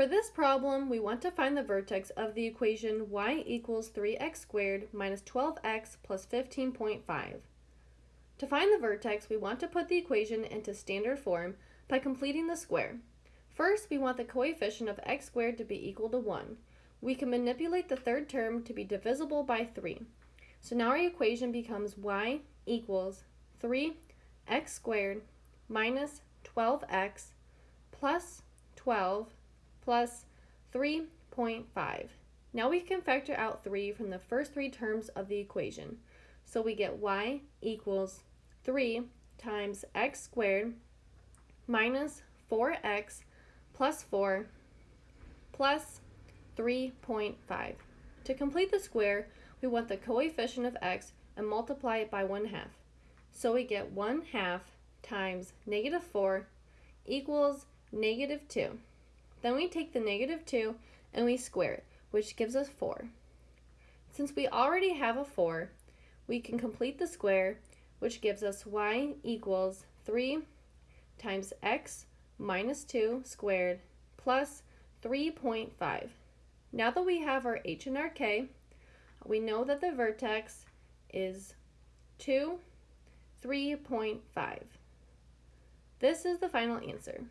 For this problem, we want to find the vertex of the equation y equals 3x squared minus 12x plus 15.5. To find the vertex, we want to put the equation into standard form by completing the square. First, we want the coefficient of x squared to be equal to 1. We can manipulate the third term to be divisible by 3. So now our equation becomes y equals 3x squared minus 12x plus 12 plus 3.5. Now we can factor out 3 from the first three terms of the equation. So we get y equals 3 times x squared minus 4x plus 4 plus 3.5. To complete the square, we want the coefficient of x and multiply it by 1 half. So we get 1 half times negative 4 equals negative 2. Then we take the negative 2 and we square it, which gives us 4. Since we already have a 4, we can complete the square, which gives us y equals 3 times x minus 2 squared plus 3.5. Now that we have our h and our k, we know that the vertex is 2, 3.5. This is the final answer.